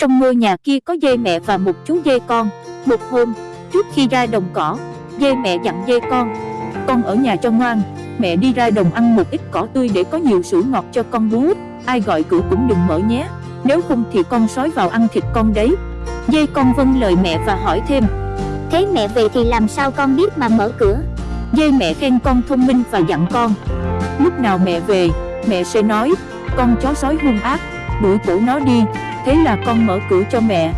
Trong ngôi nhà kia có dê mẹ và một chú dê con. Một hôm, trước khi ra đồng cỏ Dê mẹ dặn dê con Con ở nhà cho ngoan Mẹ đi ra đồng ăn một ít cỏ tươi để có nhiều sữa ngọt cho con bú. Ai gọi cửa cũng đừng mở nhé Nếu không thì con sói vào ăn thịt con đấy. Dê con vâng lời mẹ và hỏi thêm Thế mẹ về thì làm sao con biết mà mở cửa? Dê mẹ khen con thông minh và dặn con Lúc nào mẹ về, mẹ sẽ nói Con chó sói hung ác, đuổi cổ nó đi Thế là con mở cửa cho mẹ.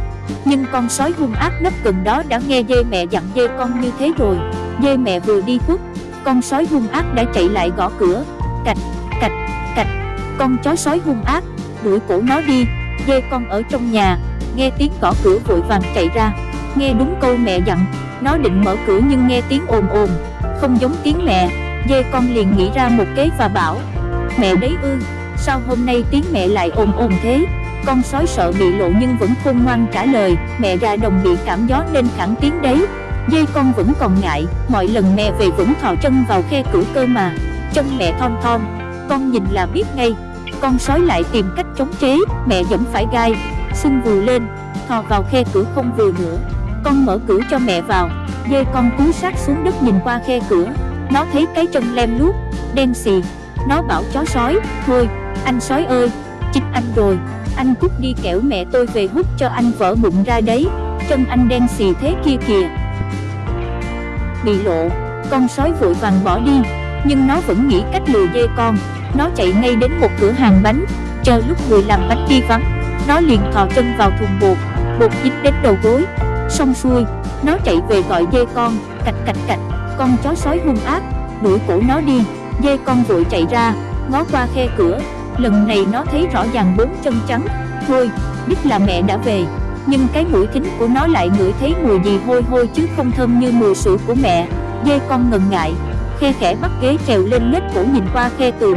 Nhưng con sói hung ác nấp gần đó đã nghe dê mẹ dặn dê con như thế rồi. Dê mẹ vừa đi khuất Con sói hung ác đã chạy lại gõ cửa. Cạch, cạch, cạch. Con chó sói hung ác, đuổi cổ nó đi. Dê con ở trong nhà Nghe tiếng gõ cửa vội vàng chạy ra. Nghe đúng câu mẹ dặn Nó định mở cửa nhưng nghe tiếng ồn ồn. Không giống tiếng mẹ Dê con liền nghĩ ra một kế và bảo Mẹ đấy ư Sao hôm nay tiếng mẹ lại ồn ồn thế? Con sói sợ bị lộ nhưng vẫn khôn ngoan trả lời, Mẹ ra đồng bị cảm gió nên khẳng tiếng đấy. Dây con vẫn còn ngại, Mọi lần mẹ về vẫn thò chân vào khe cửa cơ mà. Chân mẹ thon thon, Con nhìn là biết ngay. Con sói lại tìm cách chống chế, Mẹ vẫn phải gai, Sưng vù lên, Thò vào khe cửa không vừa nữa. Con mở cửa cho mẹ vào Dê con cú sát xuống đất nhìn qua khe cửa Nó thấy cái chân lem luốc, Đen xì. Nó bảo chó sói, Thôi, anh sói ơi, Chính anh rồi. Anh cút đi kẻo mẹ tôi về hút cho anh vỡ bụng ra đấy, Chân anh đen xì thế kia kìa. Bị lộ, Con sói vội vàng bỏ đi, Nhưng nó vẫn nghĩ cách lừa dê con. Nó chạy ngay đến một cửa hàng bánh, Chờ lúc người làm bánh đi vắng. Nó liền thò chân vào thùng bột Bột dính đến đầu gối. Xong xuôi, Nó chạy về gọi dê con, Cạch cạch cạch. Con chó sói hung ác, Đuổi cổ nó đi. Dê con vội chạy ra, Ngó qua khe cửa. Lần này nó thấy rõ ràng bốn chân trắng. Thôi, biết là mẹ đã về. Nhưng cái mũi thính của nó lại ngửi thấy mùi gì hôi hôi chứ không thơm như mùi sữa của mẹ. Dê con ngần ngại. Khe khẽ bắt ghế trèo lên lết cổ nhìn qua khe tường.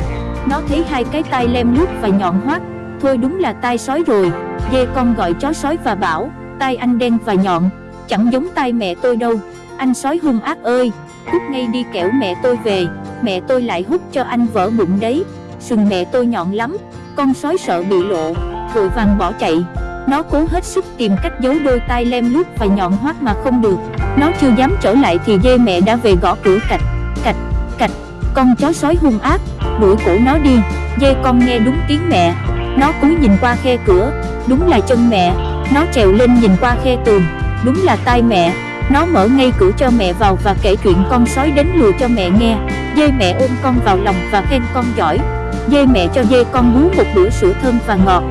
Nó thấy hai cái tai lem lút và nhọn hoắt. Thôi đúng là tai sói rồi. Dê con gọi chó sói và bảo, Tai anh đen và nhọn. Chẳng giống tai mẹ tôi đâu. Anh sói hung ác ơi. Cút ngay đi kẻo mẹ tôi về. Mẹ tôi lại hút cho anh vỡ bụng đấy. Sừng mẹ tôi nhọn lắm Con sói sợ bị lộ Vội vàng bỏ chạy. Nó cố hết sức tìm cách giấu đôi tai lem lút và nhọn hoắt mà không được. Nó chưa dám trở lại thì dê mẹ đã về gõ cửa cạch Cạch, cạch. Con chó sói hung ác Đuổi cổ nó đi. Dê con nghe đúng tiếng mẹ. Nó cúi nhìn qua khe cửa Đúng là chân mẹ. Nó trèo lên nhìn qua khe tường Đúng là tai mẹ. Nó mở ngay cửa cho mẹ vào và kể chuyện con sói đến lừa cho mẹ nghe. Dê mẹ ôm con vào lòng và khen con giỏi. Dê mẹ cho dê con bú một bữa sữa thơm và ngọt.